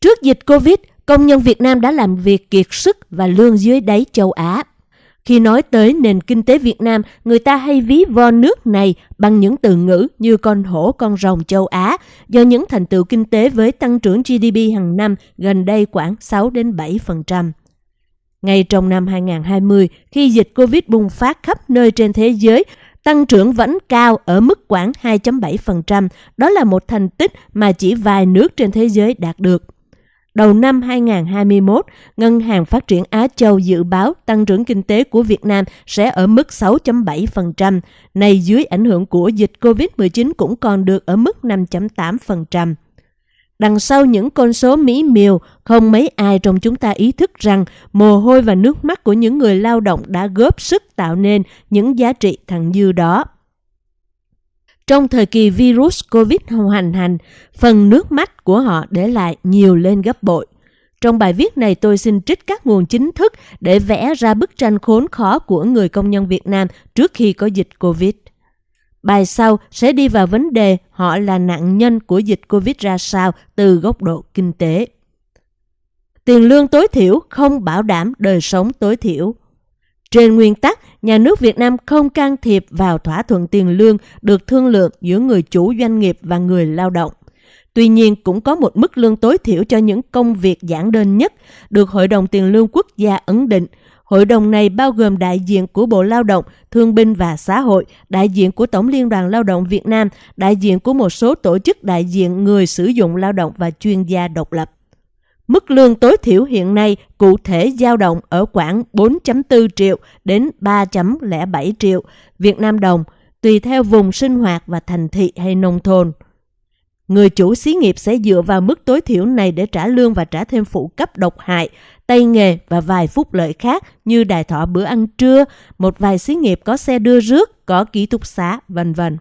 Trước dịch Covid, công nhân Việt Nam đã làm việc kiệt sức và lương dưới đáy châu Á. Khi nói tới nền kinh tế Việt Nam, người ta hay ví von nước này bằng những từ ngữ như con hổ con rồng châu Á do những thành tựu kinh tế với tăng trưởng GDP hàng năm gần đây khoảng 6 đến 7%. Ngay trong năm 2020, khi dịch Covid bùng phát khắp nơi trên thế giới, tăng trưởng vẫn cao ở mức khoảng 2.7%. Đó là một thành tích mà chỉ vài nước trên thế giới đạt được. Đầu năm 2021, Ngân hàng Phát triển Á Châu dự báo tăng trưởng kinh tế của Việt Nam sẽ ở mức 6.7%, này dưới ảnh hưởng của dịch COVID-19 cũng còn được ở mức 5.8%. Đằng sau những con số mỹ miều, không mấy ai trong chúng ta ý thức rằng mồ hôi và nước mắt của những người lao động đã góp sức tạo nên những giá trị thặng dư đó. Trong thời kỳ virus COVID hoành hành, phần nước mắt của họ để lại nhiều lên gấp bội. Trong bài viết này tôi xin trích các nguồn chính thức để vẽ ra bức tranh khốn khó của người công nhân Việt Nam trước khi có dịch Covid. Bài sau sẽ đi vào vấn đề họ là nạn nhân của dịch Covid ra sao từ góc độ kinh tế. Tiền lương tối thiểu không bảo đảm đời sống tối thiểu. Trên nguyên tắc, nhà nước Việt Nam không can thiệp vào thỏa thuận tiền lương được thương lượng giữa người chủ doanh nghiệp và người lao động. Tuy nhiên, cũng có một mức lương tối thiểu cho những công việc giản đơn nhất, được Hội đồng Tiền lương Quốc gia ấn định. Hội đồng này bao gồm đại diện của Bộ Lao động, Thương binh và Xã hội, đại diện của Tổng Liên đoàn Lao động Việt Nam, đại diện của một số tổ chức đại diện người sử dụng lao động và chuyên gia độc lập. Mức lương tối thiểu hiện nay cụ thể dao động ở khoảng 4.4 triệu đến 3.07 triệu Việt Nam đồng, tùy theo vùng sinh hoạt và thành thị hay nông thôn. Người chủ xí nghiệp sẽ dựa vào mức tối thiểu này để trả lương và trả thêm phụ cấp độc hại, tay nghề và vài phúc lợi khác như đài thọ bữa ăn trưa, một vài xí nghiệp có xe đưa rước, có ký túc xá, vân vân.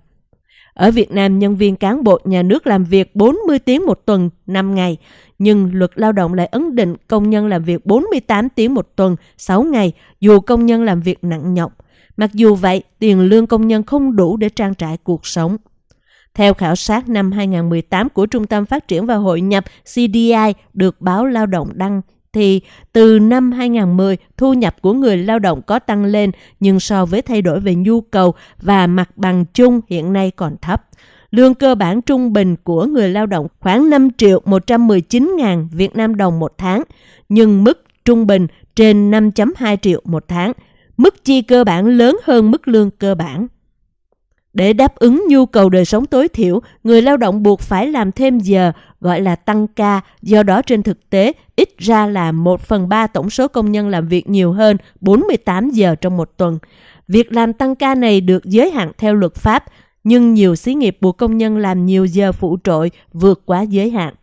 Ở Việt Nam, nhân viên cán bộ nhà nước làm việc 40 tiếng một tuần, 5 ngày, nhưng luật lao động lại ấn định công nhân làm việc 48 tiếng một tuần, 6 ngày, dù công nhân làm việc nặng nhọc. Mặc dù vậy, tiền lương công nhân không đủ để trang trải cuộc sống. Theo khảo sát năm 2018 của Trung tâm Phát triển và Hội nhập CDI được báo Lao động đăng thì từ năm 2010 thu nhập của người lao động có tăng lên nhưng so với thay đổi về nhu cầu và mặt bằng chung hiện nay còn thấp. Lương cơ bản trung bình của người lao động khoảng 5 triệu 119 ngàn Việt Nam đồng một tháng, nhưng mức trung bình trên 5.2 triệu một tháng. Mức chi cơ bản lớn hơn mức lương cơ bản. Để đáp ứng nhu cầu đời sống tối thiểu, người lao động buộc phải làm thêm giờ, gọi là tăng ca, do đó trên thực tế ít ra là 1 phần 3 tổng số công nhân làm việc nhiều hơn 48 giờ trong một tuần. Việc làm tăng ca này được giới hạn theo luật pháp, nhưng nhiều xí nghiệp buộc công nhân làm nhiều giờ phụ trội vượt quá giới hạn.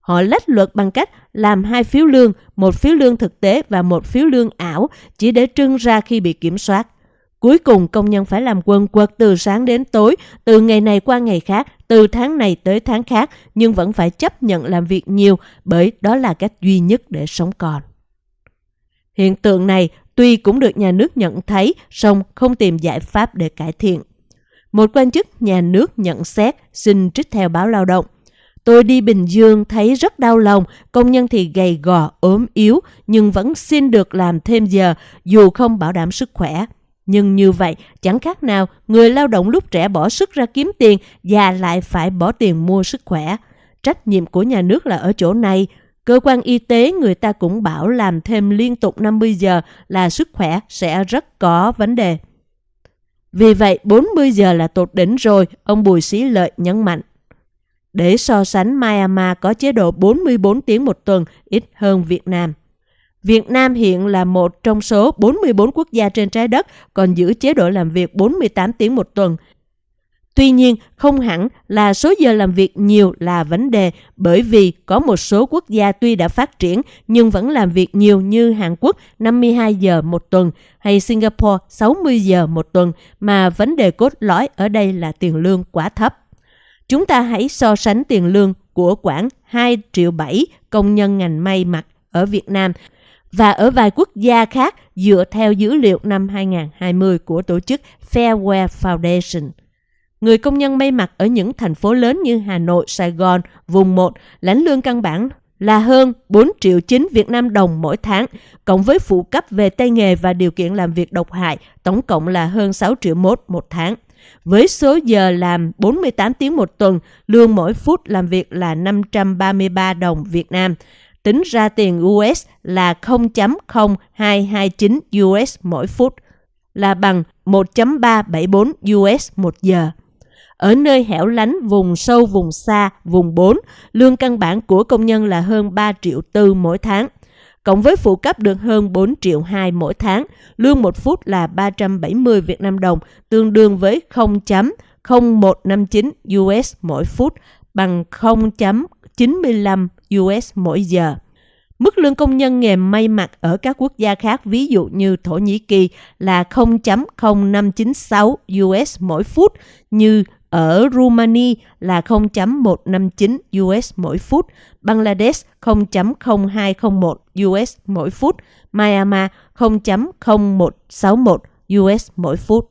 Họ lách luật bằng cách làm hai phiếu lương, một phiếu lương thực tế và một phiếu lương ảo chỉ để trưng ra khi bị kiểm soát. Cuối cùng công nhân phải làm quần quật từ sáng đến tối, từ ngày này qua ngày khác, từ tháng này tới tháng khác, nhưng vẫn phải chấp nhận làm việc nhiều bởi đó là cách duy nhất để sống còn. Hiện tượng này tuy cũng được nhà nước nhận thấy, song không tìm giải pháp để cải thiện. Một quan chức nhà nước nhận xét xin trích theo báo lao động. Tôi đi Bình Dương thấy rất đau lòng, công nhân thì gầy gò, ốm yếu, nhưng vẫn xin được làm thêm giờ dù không bảo đảm sức khỏe. Nhưng như vậy, chẳng khác nào người lao động lúc trẻ bỏ sức ra kiếm tiền và lại phải bỏ tiền mua sức khỏe. Trách nhiệm của nhà nước là ở chỗ này. Cơ quan y tế người ta cũng bảo làm thêm liên tục 50 giờ là sức khỏe sẽ rất có vấn đề. Vì vậy 40 giờ là tột đỉnh rồi, ông Bùi Sĩ Lợi nhấn mạnh. Để so sánh Myanmar có chế độ 44 tiếng một tuần ít hơn Việt Nam. Việt Nam hiện là một trong số 44 quốc gia trên trái đất còn giữ chế độ làm việc 48 tiếng một tuần. Tuy nhiên, không hẳn là số giờ làm việc nhiều là vấn đề bởi vì có một số quốc gia tuy đã phát triển nhưng vẫn làm việc nhiều như Hàn Quốc 52 giờ một tuần hay Singapore 60 giờ một tuần mà vấn đề cốt lõi ở đây là tiền lương quá thấp. Chúng ta hãy so sánh tiền lương của khoảng 2 triệu 7 công nhân ngành may mặc ở Việt Nam và ở vài quốc gia khác dựa theo dữ liệu năm 2020 của tổ chức Fairwear Foundation. Người công nhân may mặc ở những thành phố lớn như Hà Nội, Sài Gòn, vùng 1 lãnh lương căn bản là hơn 4 triệu 9 Việt Nam đồng mỗi tháng, cộng với phụ cấp về tay nghề và điều kiện làm việc độc hại, tổng cộng là hơn 6 triệu mốt một tháng. Với số giờ làm 48 tiếng một tuần, lương mỗi phút làm việc là 533 đồng Việt Nam. Tính ra tiền US là 0.0229 US mỗi phút, là bằng 1.374 US một giờ. Ở nơi hẻo lánh, vùng sâu, vùng xa, vùng 4, lương căn bản của công nhân là hơn 3 triệu tư mỗi tháng. Cộng với phụ cấp được hơn 4 triệu 2 mỗi tháng, lương một phút là 370 Việt Nam đồng, tương đương với 0.0159 US mỗi phút, bằng 95 US mỗi giờ. Mức lương công nhân nghề may mặc ở các quốc gia khác, ví dụ như Thổ Nhĩ Kỳ là 0.0596 US mỗi phút, như ở Romania là 0.159 US mỗi phút, Bangladesh 0.0201 US mỗi phút, Myanmar 0.0161 US mỗi phút.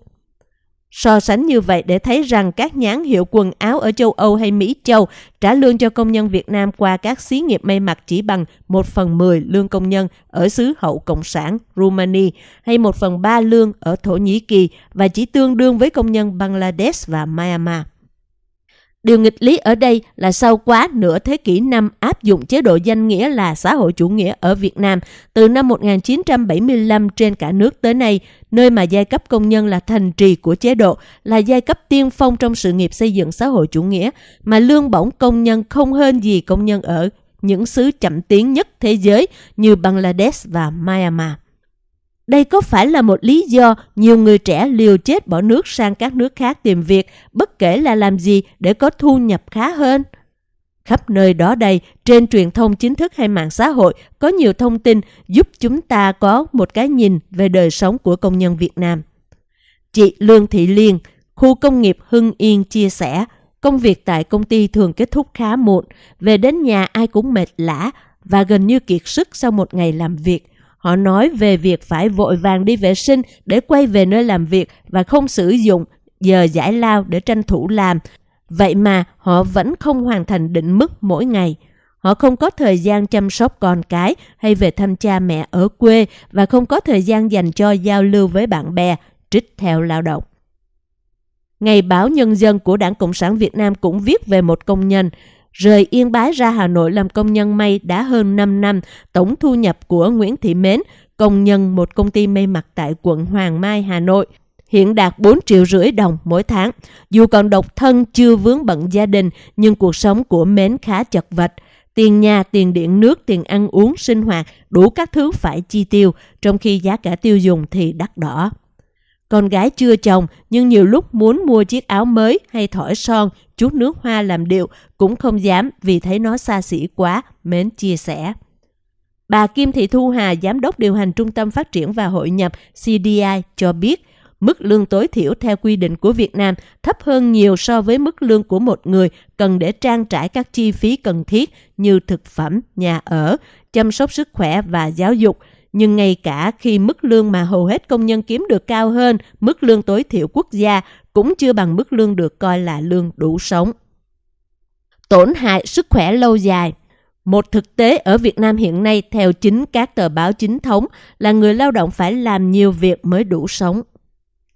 So sánh như vậy để thấy rằng các nhãn hiệu quần áo ở châu Âu hay Mỹ, châu trả lương cho công nhân Việt Nam qua các xí nghiệp may mặc chỉ bằng 1 phần 10 lương công nhân ở xứ hậu Cộng sản Rumani hay 1 phần 3 lương ở Thổ Nhĩ Kỳ và chỉ tương đương với công nhân Bangladesh và Myanmar. Điều nghịch lý ở đây là sau quá nửa thế kỷ năm áp dụng chế độ danh nghĩa là xã hội chủ nghĩa ở Việt Nam, từ năm 1975 trên cả nước tới nay, nơi mà giai cấp công nhân là thành trì của chế độ, là giai cấp tiên phong trong sự nghiệp xây dựng xã hội chủ nghĩa, mà lương bổng công nhân không hơn gì công nhân ở những xứ chậm tiến nhất thế giới như Bangladesh và Myanmar. Đây có phải là một lý do nhiều người trẻ liều chết bỏ nước sang các nước khác tìm việc, bất kể là làm gì để có thu nhập khá hơn? Khắp nơi đó đây, trên truyền thông chính thức hay mạng xã hội, có nhiều thông tin giúp chúng ta có một cái nhìn về đời sống của công nhân Việt Nam. Chị Lương Thị Liên, khu công nghiệp Hưng Yên chia sẻ, công việc tại công ty thường kết thúc khá muộn, về đến nhà ai cũng mệt lã và gần như kiệt sức sau một ngày làm việc. Họ nói về việc phải vội vàng đi vệ sinh để quay về nơi làm việc và không sử dụng giờ giải lao để tranh thủ làm. Vậy mà họ vẫn không hoàn thành định mức mỗi ngày. Họ không có thời gian chăm sóc con cái hay về thăm cha mẹ ở quê và không có thời gian dành cho giao lưu với bạn bè, trích theo lao động. Ngày báo Nhân dân của Đảng Cộng sản Việt Nam cũng viết về một công nhân Rời Yên Bái ra Hà Nội làm công nhân may đã hơn 5 năm, tổng thu nhập của Nguyễn Thị Mến, công nhân một công ty may mặc tại quận Hoàng Mai, Hà Nội, hiện đạt 4 triệu rưỡi đồng mỗi tháng. Dù còn độc thân chưa vướng bận gia đình, nhưng cuộc sống của Mến khá chật vật. Tiền nhà, tiền điện nước, tiền ăn uống, sinh hoạt, đủ các thứ phải chi tiêu, trong khi giá cả tiêu dùng thì đắt đỏ. Con gái chưa chồng nhưng nhiều lúc muốn mua chiếc áo mới hay thỏi son, chút nước hoa làm điệu cũng không dám vì thấy nó xa xỉ quá, mến chia sẻ. Bà Kim Thị Thu Hà, Giám đốc điều hành Trung tâm Phát triển và Hội nhập CDI cho biết, mức lương tối thiểu theo quy định của Việt Nam thấp hơn nhiều so với mức lương của một người cần để trang trải các chi phí cần thiết như thực phẩm, nhà ở, chăm sóc sức khỏe và giáo dục – nhưng ngay cả khi mức lương mà hầu hết công nhân kiếm được cao hơn mức lương tối thiểu quốc gia cũng chưa bằng mức lương được coi là lương đủ sống. Tổn hại sức khỏe lâu dài một thực tế ở Việt Nam hiện nay theo chính các tờ báo chính thống là người lao động phải làm nhiều việc mới đủ sống.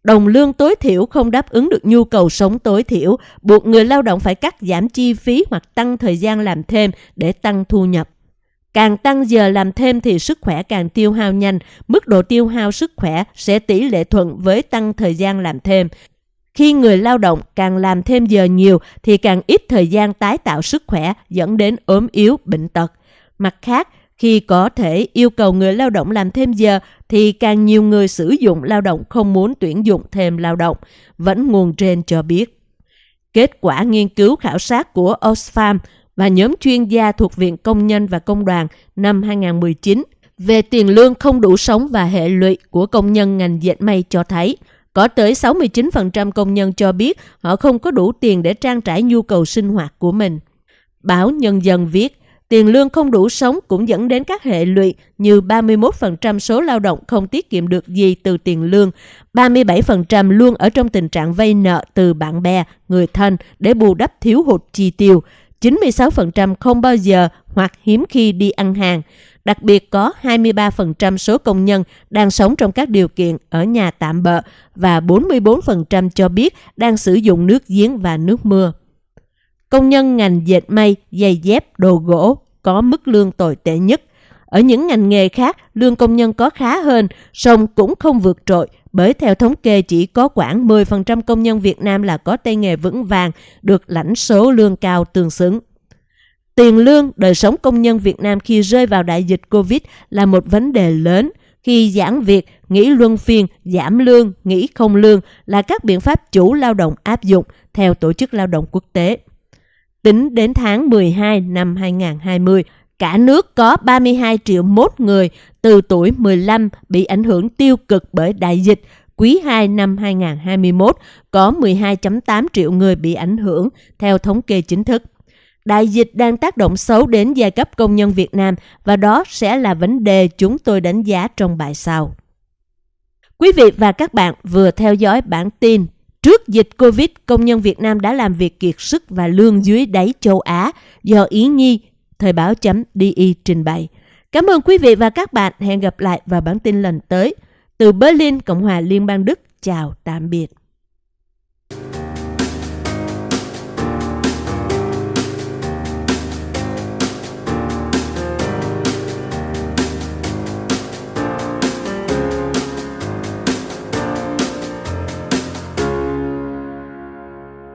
Đồng lương tối thiểu không đáp ứng được nhu cầu sống tối thiểu, buộc người lao động phải cắt giảm chi phí hoặc tăng thời gian làm thêm để tăng thu nhập. Càng tăng giờ làm thêm thì sức khỏe càng tiêu hao nhanh, mức độ tiêu hao sức khỏe sẽ tỷ lệ thuận với tăng thời gian làm thêm. Khi người lao động càng làm thêm giờ nhiều thì càng ít thời gian tái tạo sức khỏe dẫn đến ốm yếu, bệnh tật. Mặt khác, khi có thể yêu cầu người lao động làm thêm giờ thì càng nhiều người sử dụng lao động không muốn tuyển dụng thêm lao động, vẫn nguồn trên cho biết. Kết quả nghiên cứu khảo sát của Oxfam và nhóm chuyên gia thuộc Viện Công nhân và Công đoàn năm 2019 về tiền lương không đủ sống và hệ lụy của công nhân ngành dệt may cho thấy có tới 69% công nhân cho biết họ không có đủ tiền để trang trải nhu cầu sinh hoạt của mình. Báo Nhân dân viết, tiền lương không đủ sống cũng dẫn đến các hệ lụy như 31% số lao động không tiết kiệm được gì từ tiền lương, 37% luôn ở trong tình trạng vay nợ từ bạn bè, người thân để bù đắp thiếu hụt chi tiêu, 96% không bao giờ hoặc hiếm khi đi ăn hàng. Đặc biệt có 23% số công nhân đang sống trong các điều kiện ở nhà tạm bợ và 44% cho biết đang sử dụng nước giếng và nước mưa. Công nhân ngành dệt may, giày dép, đồ gỗ có mức lương tồi tệ nhất. Ở những ngành nghề khác, lương công nhân có khá hơn, song cũng không vượt trội bởi theo thống kê chỉ có khoảng 10% công nhân Việt Nam là có tay nghề vững vàng, được lãnh số lương cao tương xứng. Tiền lương, đời sống công nhân Việt Nam khi rơi vào đại dịch Covid là một vấn đề lớn. Khi giãn việc, nghỉ luân phiên, giảm lương, nghỉ không lương là các biện pháp chủ lao động áp dụng theo Tổ chức Lao động Quốc tế. Tính đến tháng 12 năm 2020, cả nước có 32 triệu mốt người từ tuổi 15 bị ảnh hưởng tiêu cực bởi đại dịch. Quý 2 năm 2021 có 12.8 triệu người bị ảnh hưởng theo thống kê chính thức. Đại dịch đang tác động xấu đến giai cấp công nhân Việt Nam và đó sẽ là vấn đề chúng tôi đánh giá trong bài sau. Quý vị và các bạn vừa theo dõi bản tin Trước dịch Covid, công nhân Việt Nam đã làm việc kiệt sức và lương dưới đáy châu Á do Ý Nhi, Thời báo chấm DI trình bày. Cảm ơn quý vị và các bạn. Hẹn gặp lại vào bản tin lần tới. Từ Berlin, Cộng hòa Liên bang Đức. Chào tạm biệt.